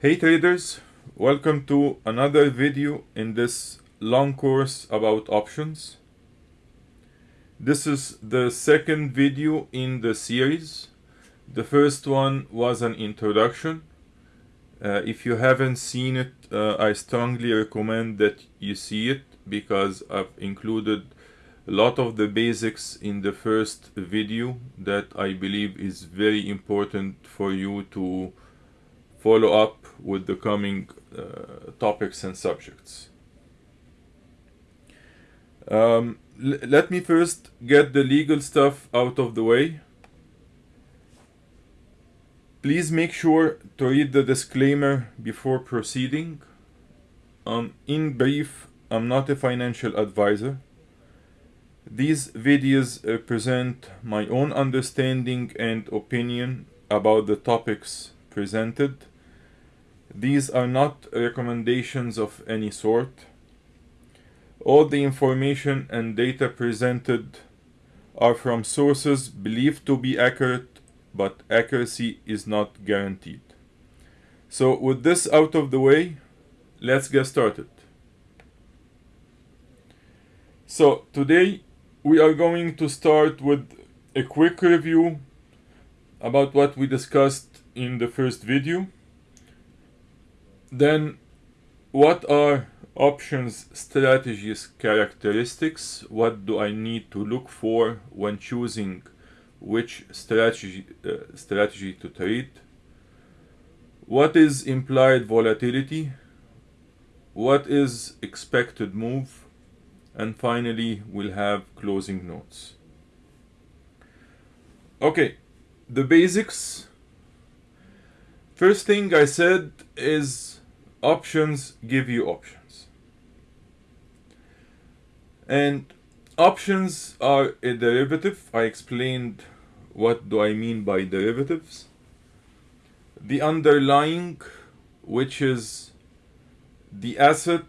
Hey traders, welcome to another video in this long course about options. This is the second video in the series. The first one was an introduction. Uh, if you haven't seen it, uh, I strongly recommend that you see it because I've included a lot of the basics in the first video that I believe is very important for you to follow up with the coming uh, topics and subjects. Um, let me first get the legal stuff out of the way. Please make sure to read the disclaimer before proceeding. Um, in brief, I'm not a financial advisor. These videos represent my own understanding and opinion about the topics presented. These are not recommendations of any sort. All the information and data presented are from sources believed to be accurate, but accuracy is not guaranteed. So with this out of the way, let's get started. So today we are going to start with a quick review about what we discussed in the first video. Then what are options strategies characteristics? What do I need to look for when choosing which strategy uh, strategy to trade? What is implied volatility? What is expected move? And finally, we'll have closing notes. Okay, the basics. First thing I said is options give you options. And options are a derivative. I explained what do I mean by derivatives. The underlying, which is the asset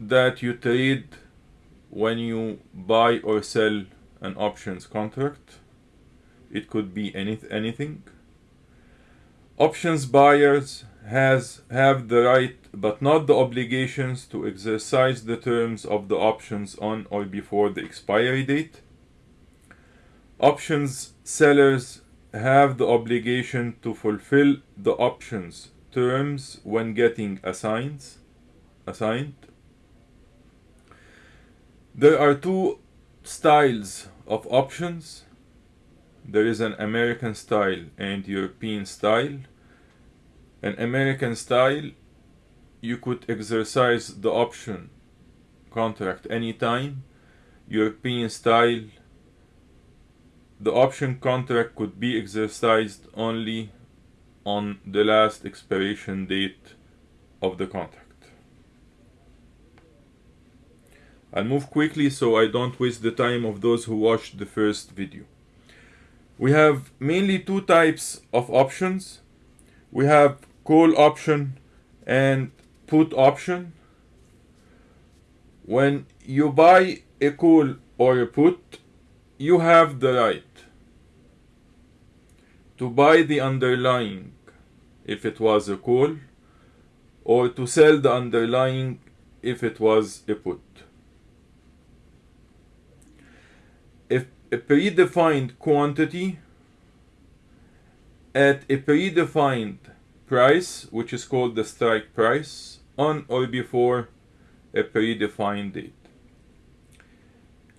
that you trade when you buy or sell an options contract. It could be any, anything. Options buyers has have the right but not the obligations to exercise the terms of the options on or before the expiry date. Options sellers have the obligation to fulfill the options terms when getting assigns, assigned. There are two styles of options. There is an American style and European style. An American style, you could exercise the option contract anytime. European style, the option contract could be exercised only on the last expiration date of the contract. I'll move quickly so I don't waste the time of those who watched the first video. We have mainly two types of options. We have call option and put option. When you buy a call or a put, you have the right to buy the underlying if it was a call or to sell the underlying if it was a put. If a predefined quantity at a predefined price, which is called the strike price, on or before a predefined date.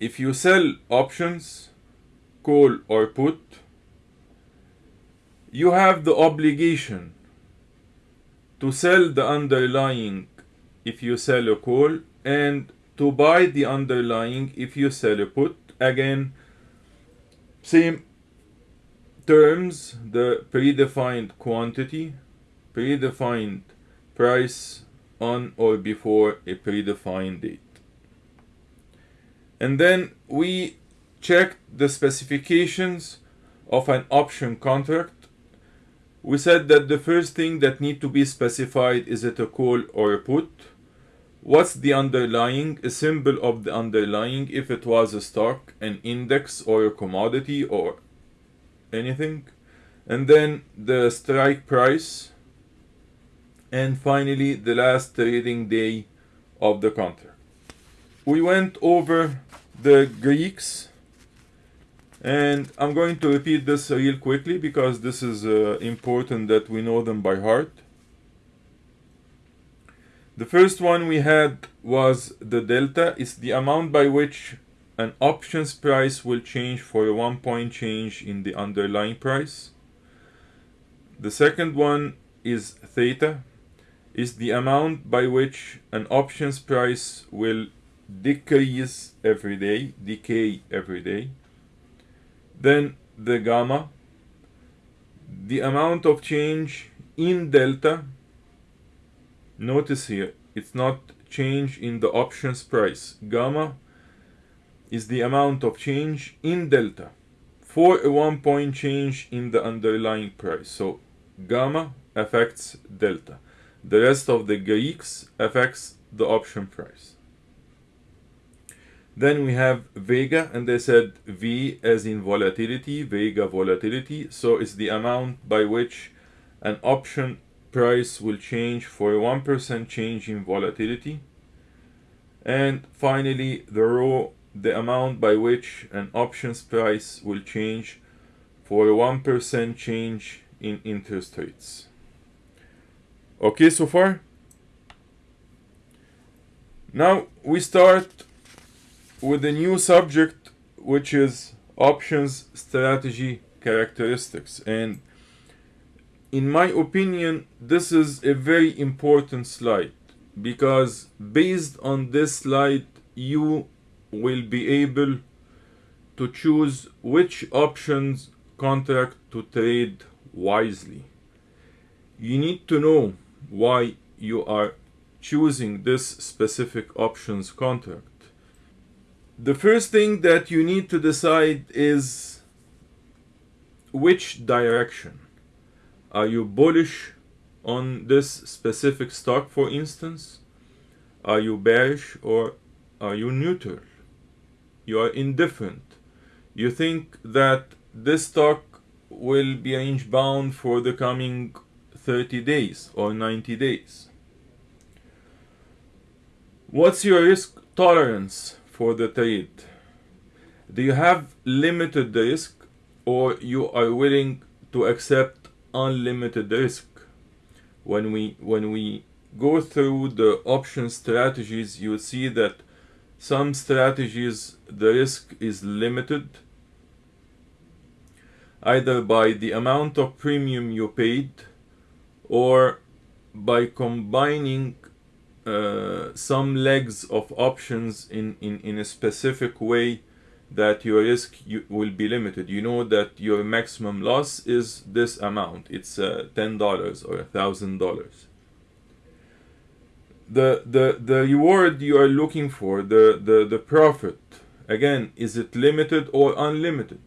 If you sell options, call or put, you have the obligation to sell the underlying if you sell a call and to buy the underlying if you sell a put. Again, same terms, the predefined quantity predefined price on or before a predefined date. And then we checked the specifications of an option contract. We said that the first thing that need to be specified is it a call or a put. What's the underlying, a symbol of the underlying if it was a stock, an index or a commodity or anything. And then the strike price and finally the last trading day of the contract. We went over the Greeks and I'm going to repeat this real quickly because this is uh, important that we know them by heart. The first one we had was the delta. It's the amount by which an options price will change for a one point change in the underlying price. The second one is theta. Is the amount by which an options price will decrease every day, decay every day. Then the gamma, the amount of change in delta. Notice here, it's not change in the options price. Gamma is the amount of change in delta for a one point change in the underlying price. So gamma affects delta. The rest of the Greeks affects the option price. Then we have Vega, and they said V as in volatility, Vega volatility. So it's the amount by which an option price will change for a 1% change in volatility. And finally, the rho, the amount by which an options price will change for a 1% change in interest rates. Okay, so far? Now we start with a new subject, which is options strategy characteristics. And in my opinion, this is a very important slide because based on this slide, you will be able to choose which options contract to trade wisely. You need to know why you are choosing this specific options contract. The first thing that you need to decide is which direction. Are you bullish on this specific stock, for instance? Are you bearish or are you neutral? You are indifferent. You think that this stock will be range bound for the coming 30 days or 90 days. What's your risk tolerance for the trade? Do you have limited risk or you are willing to accept unlimited risk? When we when we go through the option strategies, you see that some strategies the risk is limited either by the amount of premium you paid or by combining uh, some legs of options in, in, in a specific way that your risk you, will be limited. You know that your maximum loss is this amount. It's uh, $10 or $1,000. The, the, the reward you are looking for, the, the, the profit, again, is it limited or unlimited?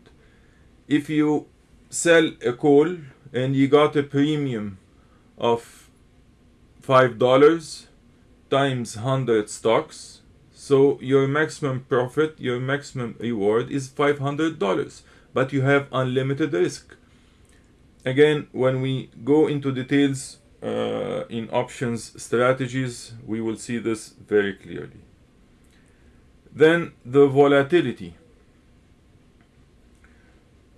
If you sell a call and you got a premium of five dollars times 100 stocks so your maximum profit your maximum reward is $500 but you have unlimited risk again when we go into details uh, in options strategies we will see this very clearly then the volatility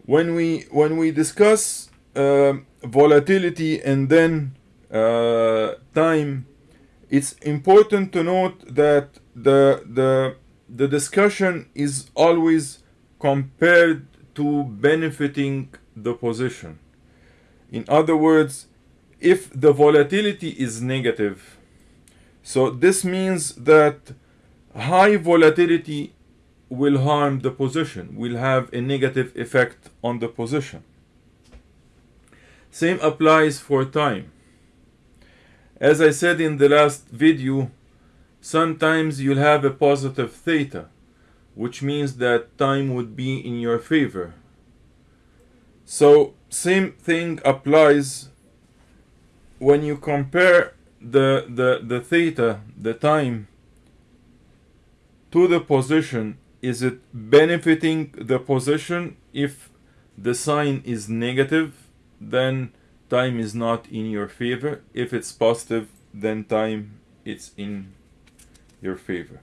when we when we discuss uh, volatility and then uh, time, it's important to note that the the the discussion is always compared to benefiting the position. In other words, if the volatility is negative, so this means that high volatility will harm the position, will have a negative effect on the position. Same applies for time. As I said in the last video, sometimes you'll have a positive theta, which means that time would be in your favor. So same thing applies when you compare the, the, the theta, the time, to the position, is it benefiting the position if the sign is negative then time is not in your favor. If it's positive, then time it's in your favor.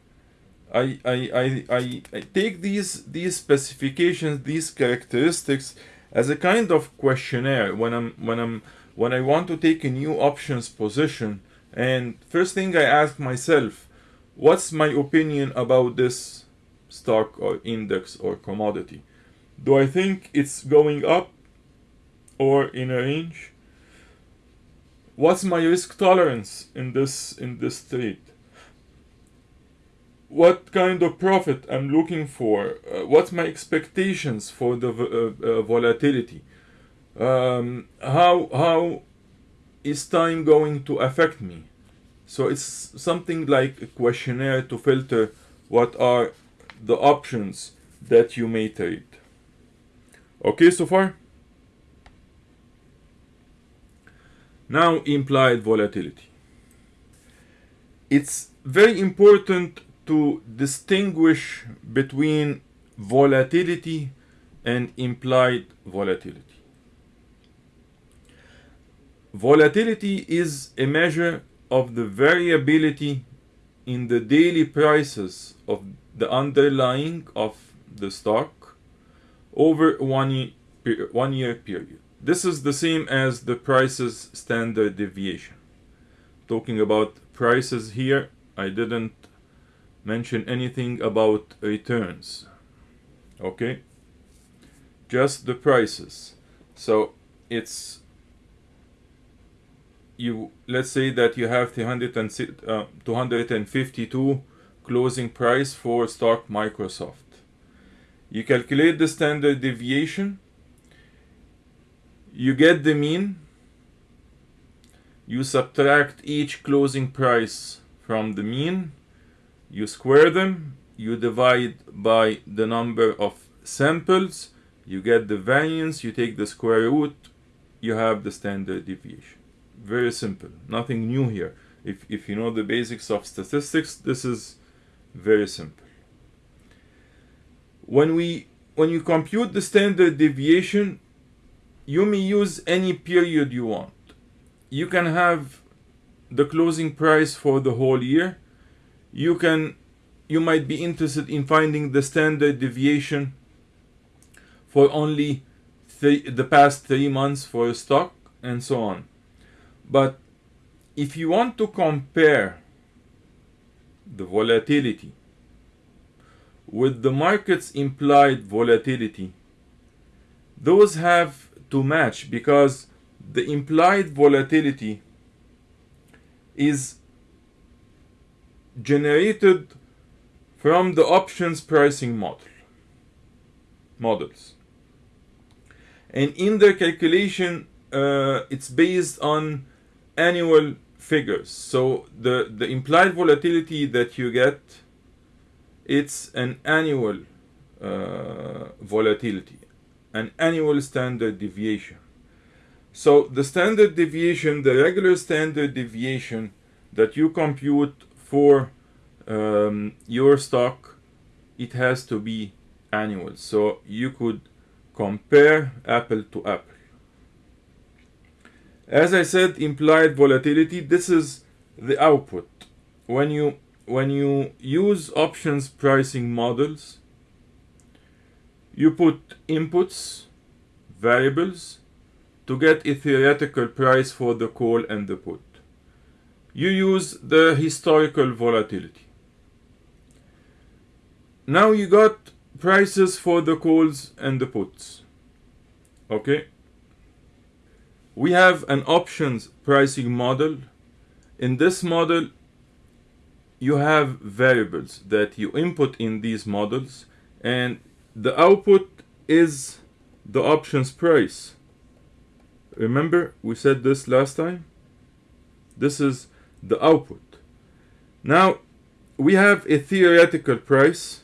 I, I, I, I, I take these these specifications, these characteristics as a kind of questionnaire when I'm when I'm when I want to take a new options position and first thing I ask myself what's my opinion about this stock or index or commodity? Do I think it's going up or in a range? What's my risk tolerance in this in this trade? What kind of profit I'm looking for, uh, what's my expectations for the uh, uh, volatility, um, how how is time going to affect me. So it's something like a questionnaire to filter what are the options that you may trade. Okay, so far? Now implied volatility. It's very important to distinguish between volatility and implied volatility. Volatility is a measure of the variability in the daily prices of the underlying of the stock over one, one year period. This is the same as the prices standard deviation. Talking about prices here, I didn't mention anything about returns okay just the prices so it's you let's say that you have 300 uh, 252 closing price for stock Microsoft. You calculate the standard deviation. You get the mean. You subtract each closing price from the mean. You square them, you divide by the number of samples, you get the variance, you take the square root, you have the standard deviation. Very simple, nothing new here. If, if you know the basics of statistics, this is very simple. When we when you compute the standard deviation, you may use any period you want. You can have the closing price for the whole year you can you might be interested in finding the standard deviation for only the past three months for a stock and so on but if you want to compare the volatility with the market's implied volatility those have to match because the implied volatility is generated from the options pricing model models. And in their calculation uh, it's based on annual figures. So the the implied volatility that you get it's an annual uh, volatility an annual standard deviation. So the standard deviation the regular standard deviation that you compute for um, your stock it has to be annual. So you could compare apple to apple as I said implied volatility this is the output when you when you use options pricing models you put inputs variables to get a theoretical price for the call and the put you use the historical volatility. Now you got prices for the calls and the puts. Okay. We have an options pricing model. In this model, you have variables that you input in these models and the output is the options price. Remember we said this last time? This is the output. Now we have a theoretical price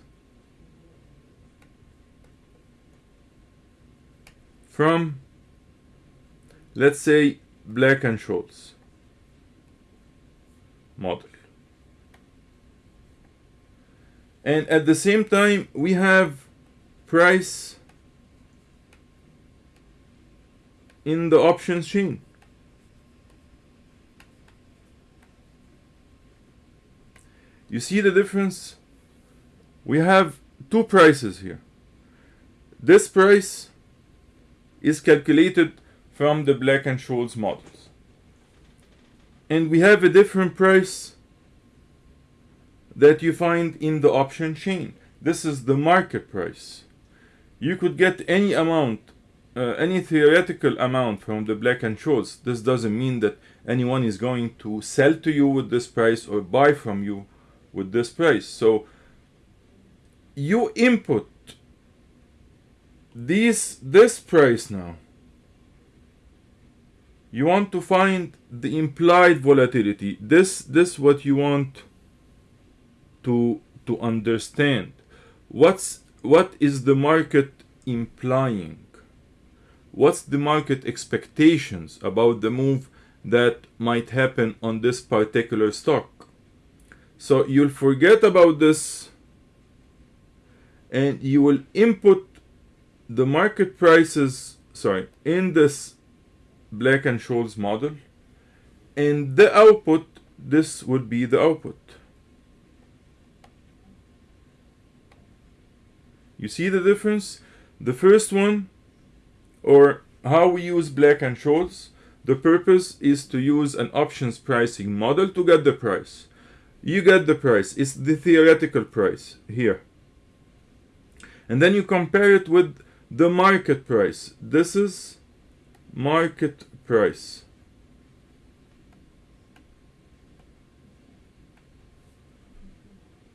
from let's say Black and Scholes model. And at the same time, we have price in the options chain. You see the difference? We have two prices here. This price is calculated from the Black and Scholes models. And we have a different price that you find in the option chain. This is the market price. You could get any amount, uh, any theoretical amount from the Black and Scholes. This doesn't mean that anyone is going to sell to you with this price or buy from you with this price. So you input this this price now. You want to find the implied volatility. This this what you want to to understand. What's what is the market implying? What's the market expectations about the move that might happen on this particular stock? So you'll forget about this and you will input the market prices, sorry, in this Black and Scholes model and the output, this would be the output. You see the difference? The first one, or how we use Black and Scholes, the purpose is to use an options pricing model to get the price. You get the price, it's the theoretical price here. And then you compare it with the market price. This is market price.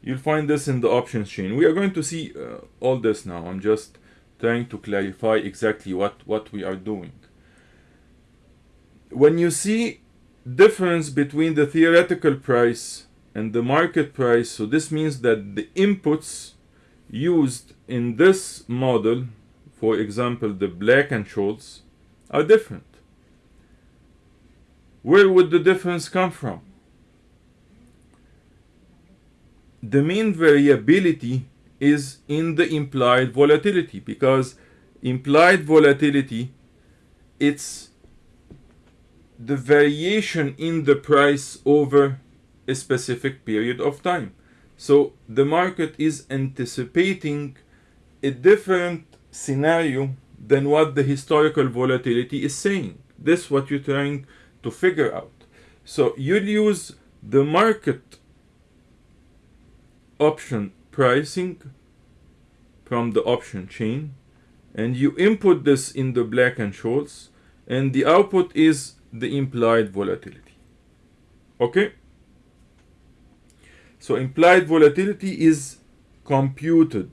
You'll find this in the options chain. We are going to see uh, all this now. I'm just trying to clarify exactly what, what we are doing. When you see difference between the theoretical price and the market price, so this means that the inputs used in this model, for example, the Black and Scholes, are different. Where would the difference come from? The main variability is in the implied volatility because implied volatility it's the variation in the price over a specific period of time. So the market is anticipating a different scenario than what the historical volatility is saying. This is what you're trying to figure out. So you'll use the market option pricing from the option chain and you input this in the Black and Scholes and the output is the implied volatility. Okay? So implied volatility is computed.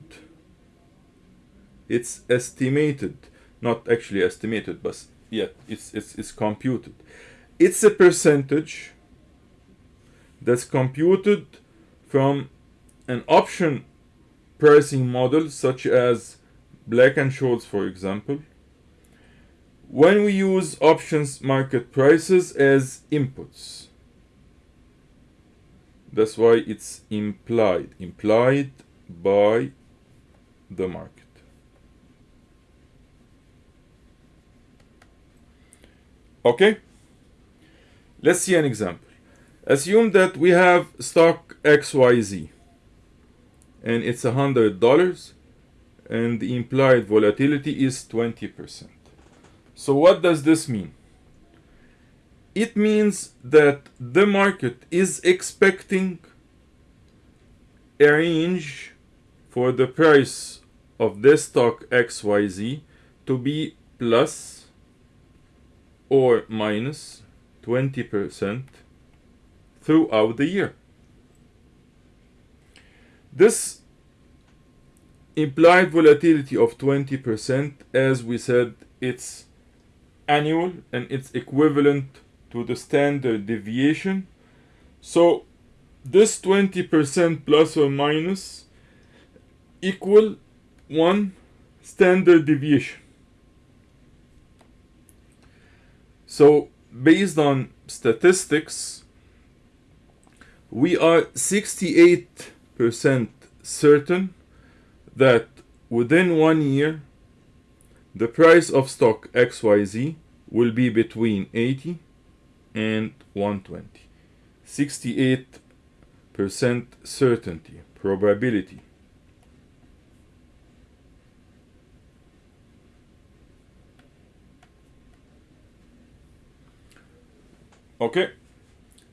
It's estimated, not actually estimated, but yet it's, it's, it's computed. It's a percentage that's computed from an option pricing model such as Black and Scholes, for example, when we use options market prices as inputs. That's why it's implied, implied by the market. Okay? Let's see an example. Assume that we have stock XYZ and it's a hundred dollars and the implied volatility is 20%. So what does this mean? It means that the market is expecting a range for the price of this stock XYZ to be plus or minus 20% throughout the year. This implied volatility of 20% as we said it's annual and it's equivalent to the standard deviation so this 20% plus or minus equal one standard deviation so based on statistics we are 68% certain that within one year the price of stock XYZ will be between 80 and 120. 68 percent certainty, probability. Okay,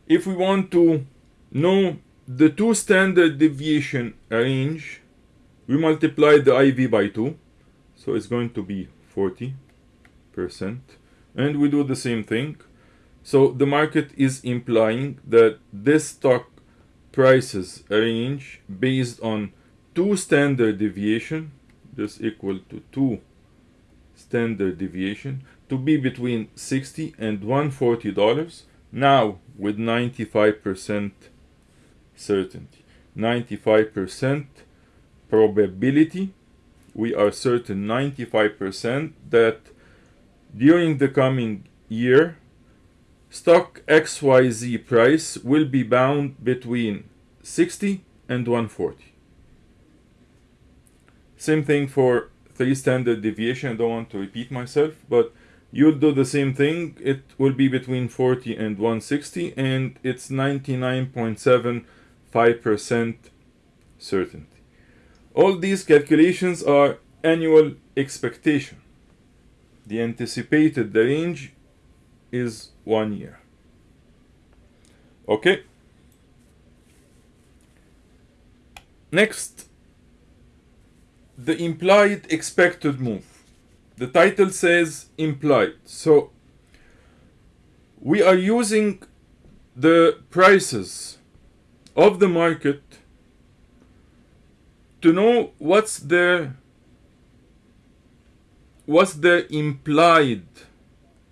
if we want to know the two standard deviation range, we multiply the IV by 2, so it's going to be 40%, and we do the same thing. So the market is implying that this stock prices range based on two standard deviation, this equal to 2 standard deviation, to be between 60 and 140 dollars now with 95% certainty. 95% probability. We are certain 95% that during the coming year stock XYZ price will be bound between 60 and 140 same thing for three standard deviation. I don't want to repeat myself but you'll do the same thing. It will be between 40 and 160 and it's 99.75% certainty. All these calculations are annual expectation. The anticipated the range is one year. Okay? Next the implied expected move the title says implied. So we are using the prices of the market to know what's the what's the implied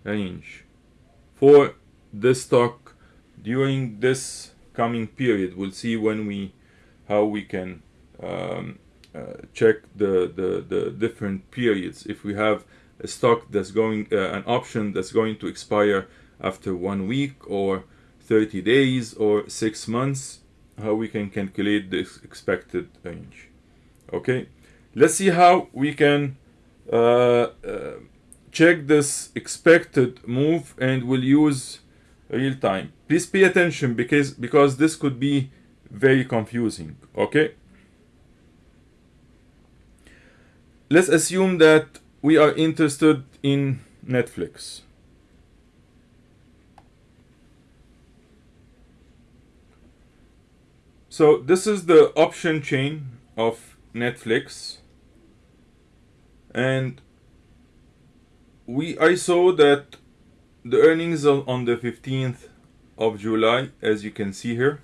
range for the stock during this coming period. We'll see when we how we can um, check the, the, the different periods. If we have a stock that's going, uh, an option that's going to expire after one week or 30 days or six months, how we can calculate the expected range. Okay, let's see how we can uh, uh, check this expected move and we'll use real time. Please pay attention because because this could be very confusing. Okay. Let's assume that we are interested in Netflix. So this is the option chain of Netflix and we I saw that the earnings on the 15th of July as you can see here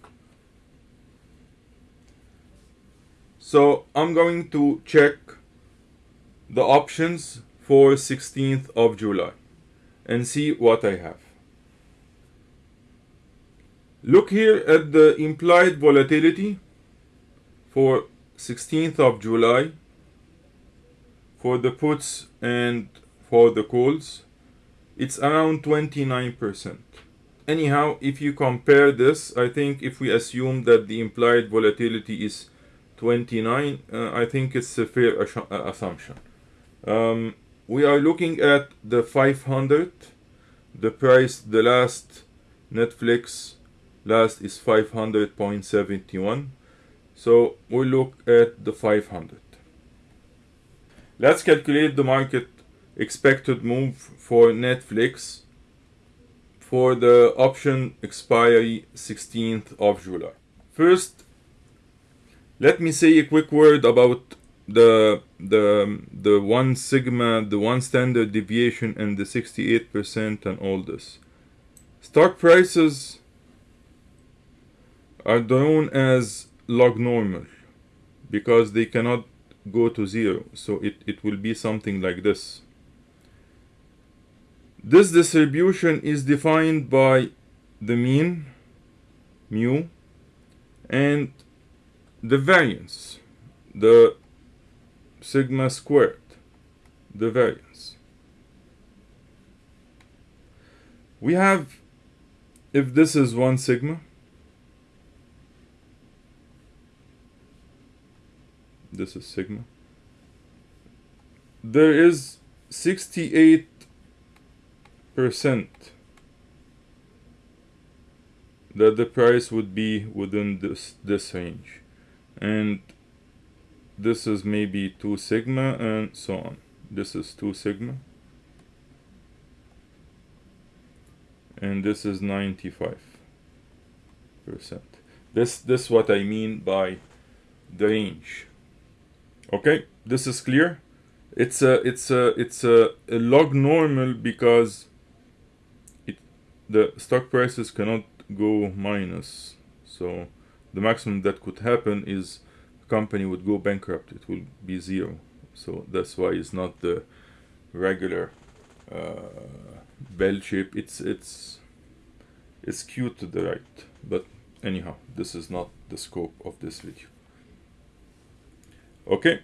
so I'm going to check the options for 16th of July and see what I have. Look here at the implied volatility for 16th of July for the puts and for the calls. It's around 29%. Anyhow, if you compare this, I think if we assume that the implied volatility is 29, uh, I think it's a fair assumption. Um, we are looking at the 500 the price the last Netflix last is 500.71 so we look at the 500 let's calculate the market expected move for Netflix for the option expiry 16th of July. First let me say a quick word about the the the one sigma the one standard deviation and the 68% and all this. Stock prices are known as log normal because they cannot go to zero. So it, it will be something like this. This distribution is defined by the mean mu and the variance. The sigma squared, the variance. We have, if this is 1 sigma, this is sigma, there is 68 percent that the price would be within this this range and this is maybe 2 sigma and so on. This is 2 sigma. And this is 95 percent. This this what I mean by the range. Okay? This is clear? It's a it's a it's a, a log normal because it the stock prices cannot go minus. So the maximum that could happen is company would go bankrupt it will be zero. So that's why it's not the regular uh, bell shape. It's it's it's skewed to the right. But anyhow this is not the scope of this video. Okay.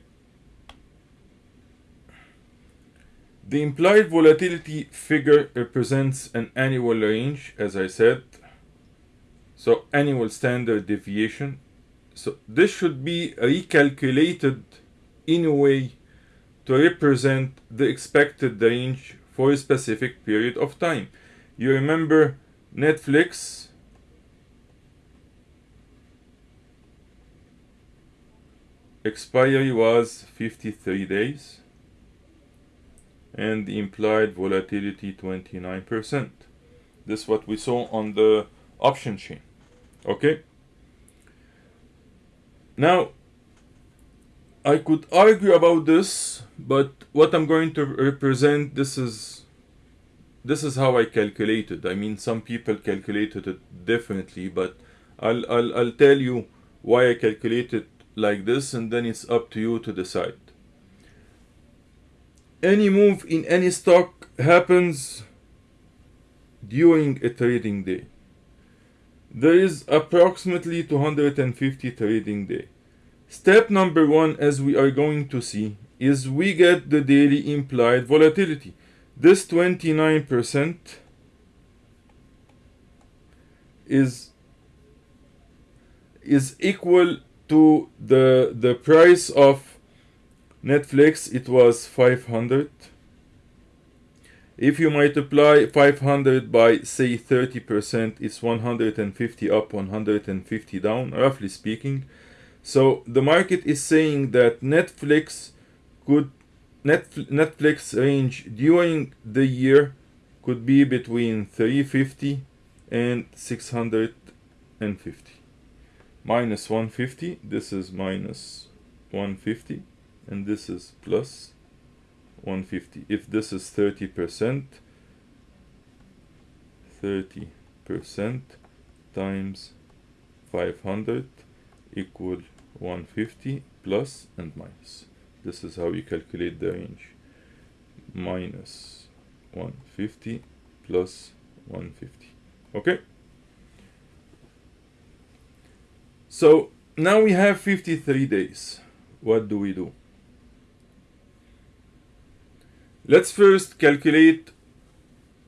The implied volatility figure represents an annual range as I said. So annual standard deviation so this should be recalculated in a way to represent the expected range for a specific period of time you remember Netflix expiry was 53 days and the implied volatility 29%. This is what we saw on the option chain. Okay. Now, I could argue about this, but what I'm going to represent, this is this is how I calculated. I mean, some people calculated it differently, but I'll, I'll, I'll tell you why I calculated like this and then it's up to you to decide. Any move in any stock happens during a trading day. There is approximately 250 trading day. Step number one, as we are going to see, is we get the daily implied volatility. This 29% is is equal to the the price of Netflix it was 500 if you multiply 500 by say 30% it's 150 up 150 down roughly speaking. So the market is saying that Netflix could Netflix range during the year could be between 350 and 650 minus 150 this is minus 150 and this is plus 150 if this is 30 percent 30 percent times 500 equal 150 plus and minus. This is how you calculate the range. Minus 150 plus 150 okay? So now we have 53 days. What do we do? Let's first calculate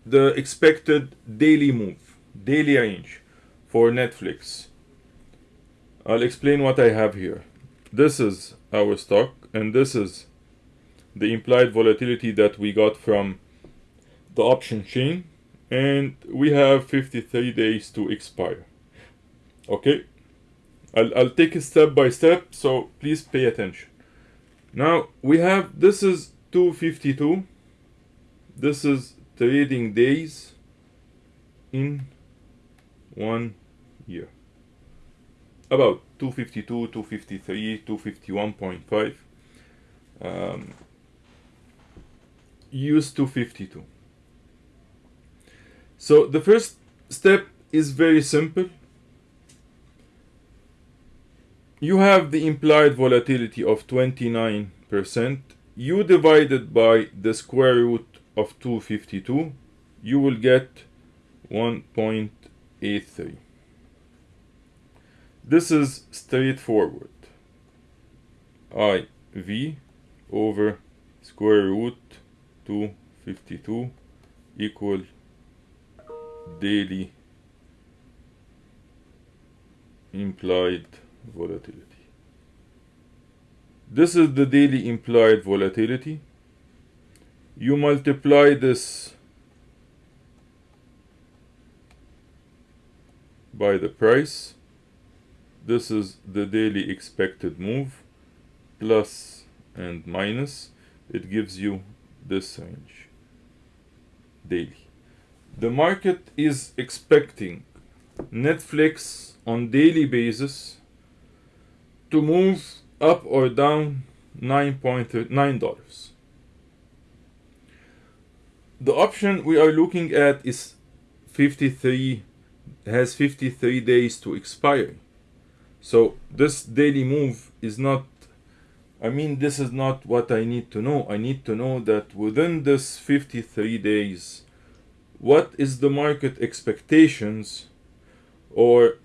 the expected daily move, daily range for Netflix. I'll explain what I have here. This is our stock and this is the implied volatility that we got from the option chain and we have 53 days to expire. Okay, I'll, I'll take it step by step, so please pay attention. Now we have, this is 252. This is trading days in one year. About 252, 253, 251.5. Um, use 252. So the first step is very simple you have the implied volatility of 29%. You divide divided by the square root of 252, you will get 1.83. This is straightforward. IV over square root 252 equal daily implied volatility. This is the daily implied volatility. You multiply this by the price. This is the daily expected move, plus and minus. It gives you this range daily. The market is expecting Netflix on daily basis to move up or down $9.9. The option we are looking at is 53 has 53 days to expire. So this daily move is not I mean this is not what I need to know. I need to know that within this 53 days what is the market expectations or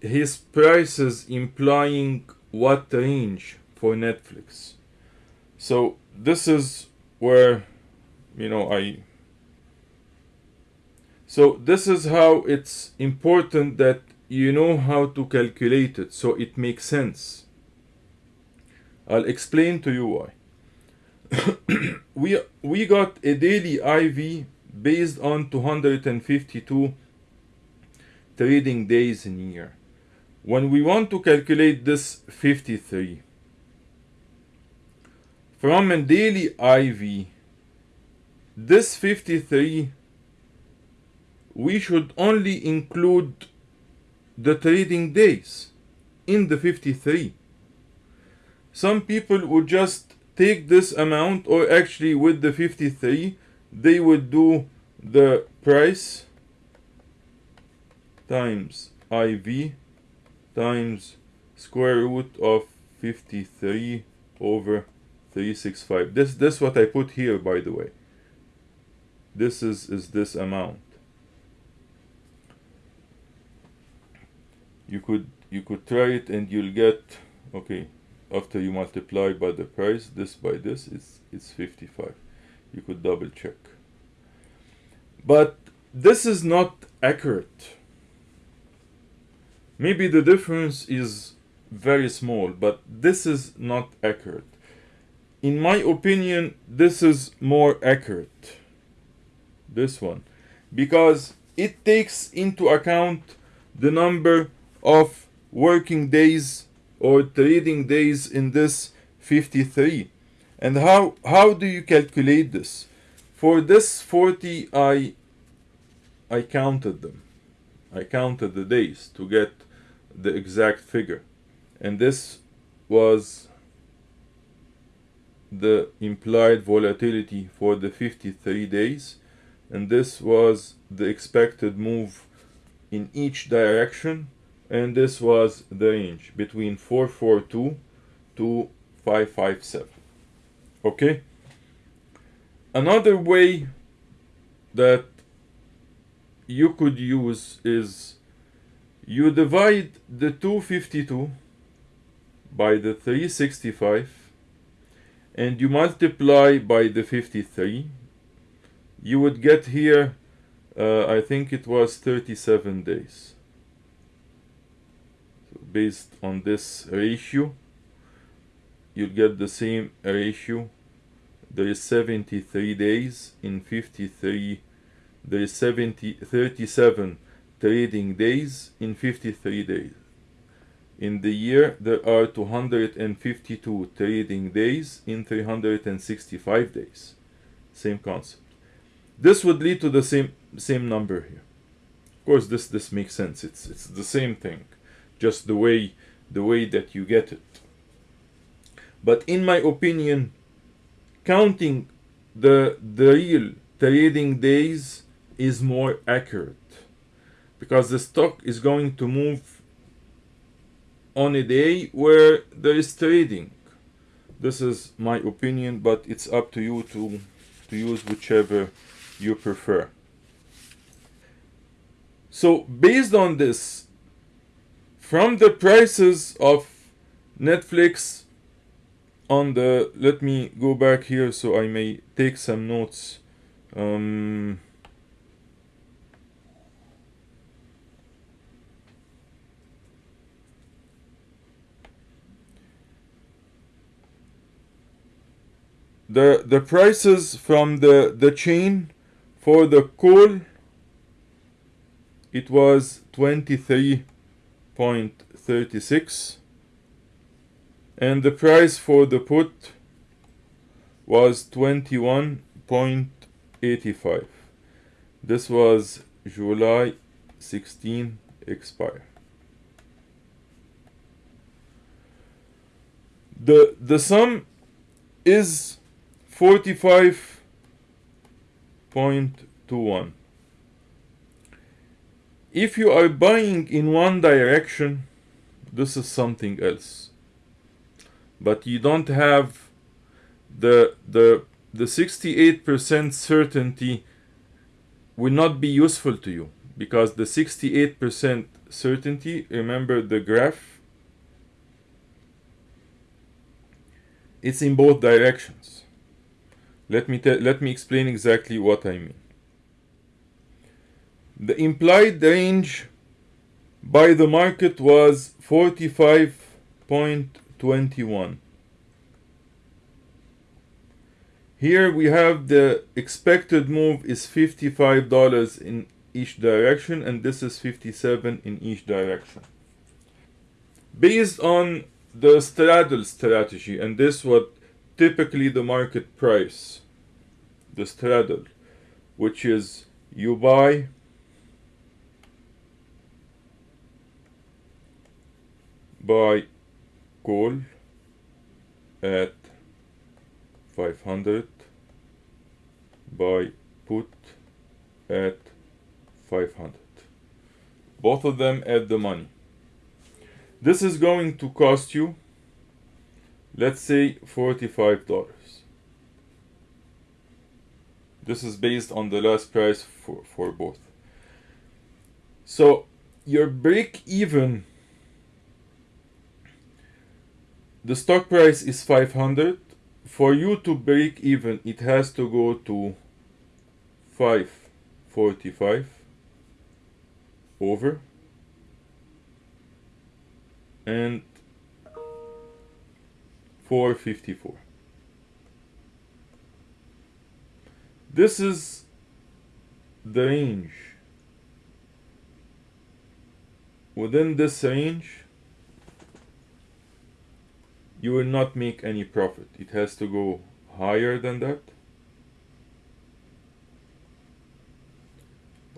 his prices implying what range for Netflix. So this is where you know I so this is how it's important that you know how to calculate it so it makes sense. I'll explain to you why. we we got a daily IV based on 252 trading days in year. When we want to calculate this 53 from a daily IV, this 53 we should only include the trading days in the 53. Some people would just take this amount or actually with the 53 they would do the price times IV times square root of 53 over 365. This this what I put here by the way. This is is this amount. You could you could try it and you'll get okay after you multiply by the price this by this it's it's 55 you could double check but this is not accurate maybe the difference is very small but this is not accurate. In my opinion this is more accurate this one because it takes into account the number of working days or trading days in this 53 and how how do you calculate this? For this 40 i i counted them i counted the days to get the exact figure. And this was the implied volatility for the 53 days. And this was the expected move in each direction. And this was the range between 442 to 557 okay? Another way that you could use is you divide the 252 by the 365 and you multiply by the 53 you would get here uh, I think it was 37 days. So based on this ratio you'll get the same ratio. There is 73 days in 53 there is 70 37 trading days in 53 days. In the year there are 252 trading days in 365 days. Same concept. This would lead to the same same number here. Of course this this makes sense. It's it's the same thing just the way the way that you get it. But in my opinion counting the the real trading days is more accurate. Because the stock is going to move on a day where there is trading. This is my opinion but it's up to you to to use whichever you prefer. So based on this from the prices of Netflix on the let me go back here so I may take some notes. Um, the the prices from the the chain for the call it was 23.36 and the price for the put was 21.85 this was July 16 expire. The the sum is 45.21 if you are buying in one direction this is something else. But you don't have the the the 68% certainty will not be useful to you because the 68% certainty remember the graph? It's in both directions let me let me explain exactly what I mean. The implied range by the market was 45.21 here we have the expected move is $55 in each direction and this is 57 in each direction. Based on the straddle strategy and this what typically the market price the straddle which is you buy buy call at 500 buy put at 500 both of them at the money. This is going to cost you let's say $45 this is based on the last price for, for both. So your break even the stock price is 500 for you to break even it has to go to 545 over. And 454 this is the range within this range you will not make any profit. It has to go higher than that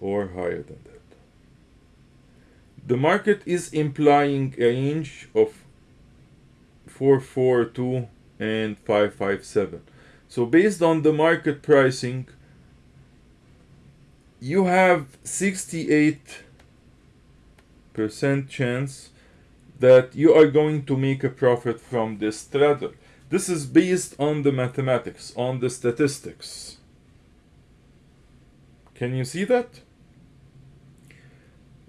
or higher than that. The market is implying a range of 442 and 557. So based on the market pricing, you have 68% chance that you are going to make a profit from this straddle. This is based on the mathematics, on the statistics. Can you see that?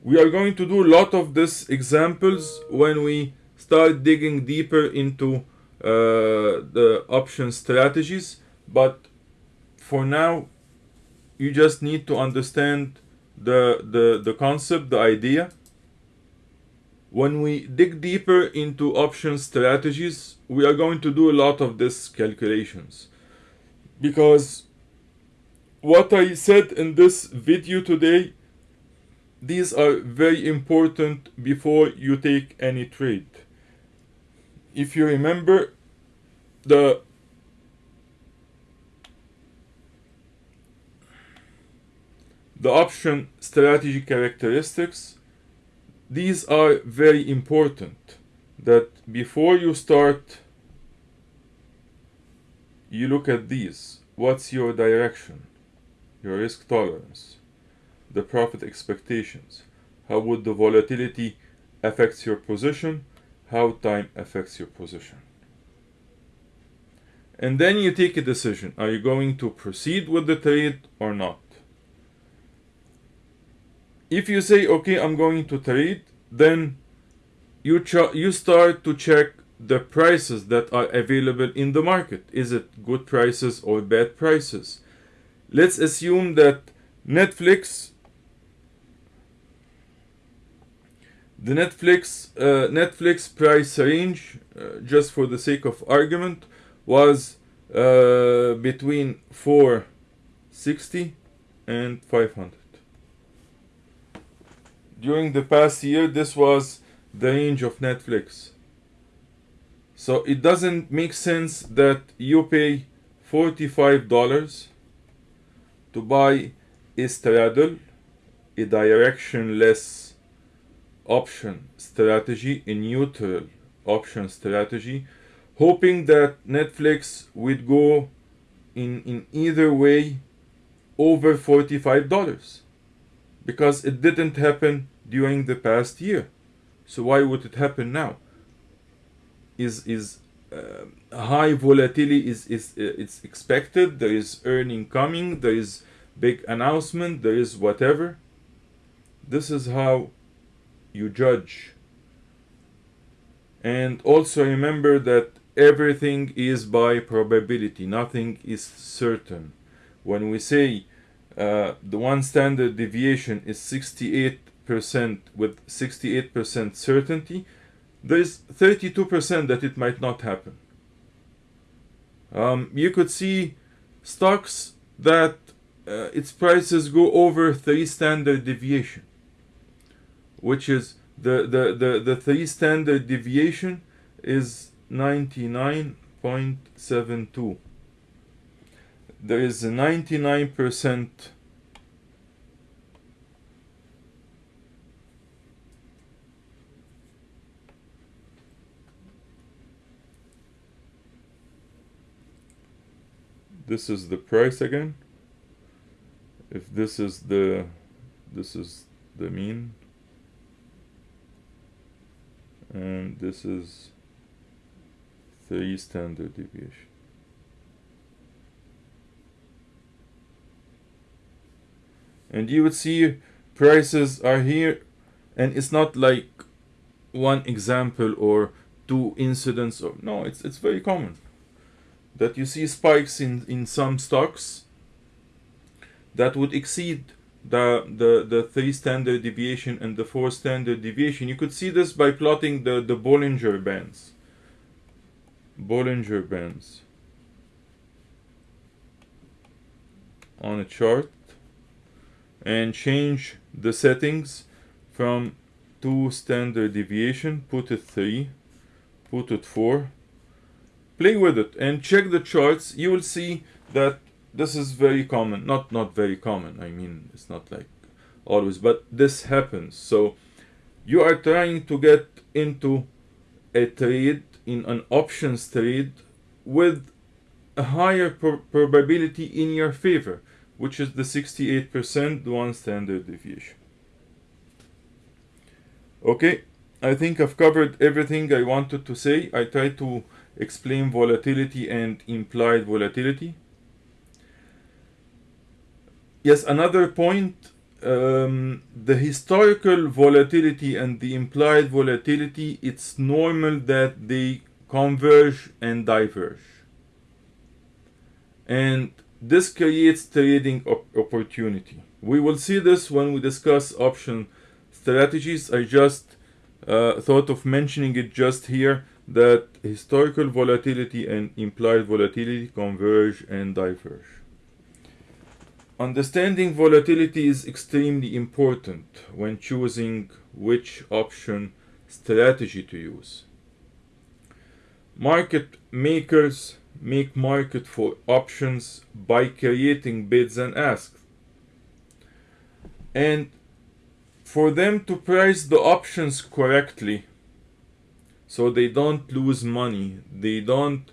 We are going to do a lot of these examples when we start digging deeper into uh, the option strategies, but for now, you just need to understand the, the, the concept, the idea, when we dig deeper into option strategies, we are going to do a lot of these calculations. Because what I said in this video today, these are very important before you take any trade. If you remember, the the option strategy characteristics these are very important. That before you start you look at these. What's your direction? Your risk tolerance. The profit expectations. How would the volatility affects your position how time affects your position. And then you take a decision. Are you going to proceed with the trade or not? If you say okay i'm going to trade then you you start to check the prices that are available in the market. Is it good prices or bad prices? Let's assume that netflix the netflix uh, netflix price range uh, just for the sake of argument was uh, between 460 and 500 during the past year this was the range of Netflix. So it doesn't make sense that you pay $45 to buy a straddle a directionless option strategy a neutral option strategy hoping that Netflix would go in in either way over $45 because it didn't happen during the past year. So why would it happen now? Is is uh, high volatility is is uh, it's expected. There is earning coming. There is big announcement. There is whatever. This is how you judge. And also remember that everything is by probability. Nothing is certain. When we say uh, the one standard deviation is 68% with 68% certainty there's 32% that it might not happen. Um, you could see stocks that uh, its prices go over 3 standard deviation which is the, the, the, the 3 standard deviation is 99.72 there is a 99% this is the price again. If this is the this is the mean and this is 3 standard deviation. And you would see prices are here and it's not like one example or two incidents or no it's it's very common. That you see spikes in in some stocks that would exceed the the the three standard deviation and the four standard deviation. You could see this by plotting the the Bollinger bands. Bollinger bands. On a chart. And change the settings from 2 standard deviation put it 3 put it 4 play with it and check the charts. You will see that this is very common not not very common i mean it's not like always but this happens. So you are trying to get into a trade in an options trade with a higher probability in your favor which is the 68% one standard deviation. Okay i think i've covered everything i wanted to say. I tried to explain volatility and implied volatility. Yes, another point, um, the historical volatility and the implied volatility, it's normal that they converge and diverge. And this creates trading op opportunity. We will see this when we discuss option strategies. I just uh, thought of mentioning it just here that historical volatility and implied volatility converge and diverge. Understanding volatility is extremely important when choosing which option strategy to use. Market makers make market for options by creating bids and asks. And for them to price the options correctly, so they don't lose money they don't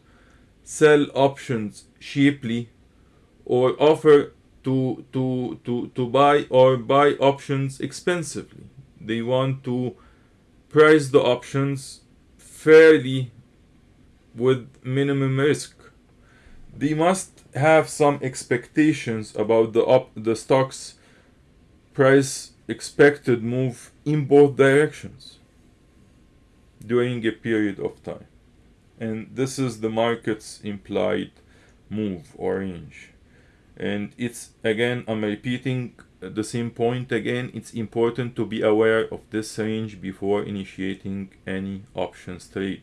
sell options cheaply or offer to to to to buy or buy options expensively they want to price the options fairly with minimum risk they must have some expectations about the up the stock's price expected move in both directions during a period of time. And this is the market's implied move or range. And it's again, I'm repeating the same point again. It's important to be aware of this range before initiating any options trade.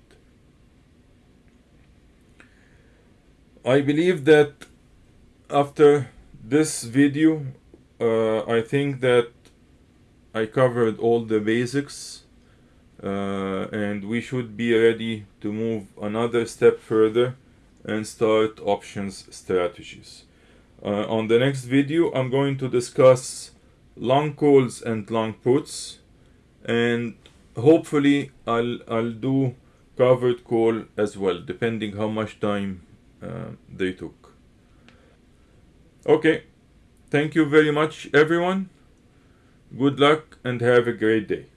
I believe that after this video, uh, I think that I covered all the basics uh, and we should be ready to move another step further and start options strategies. Uh, on the next video I'm going to discuss long calls and long puts and hopefully I'll, I'll do covered call as well depending how much time uh, they took. Okay, thank you very much everyone. Good luck and have a great day.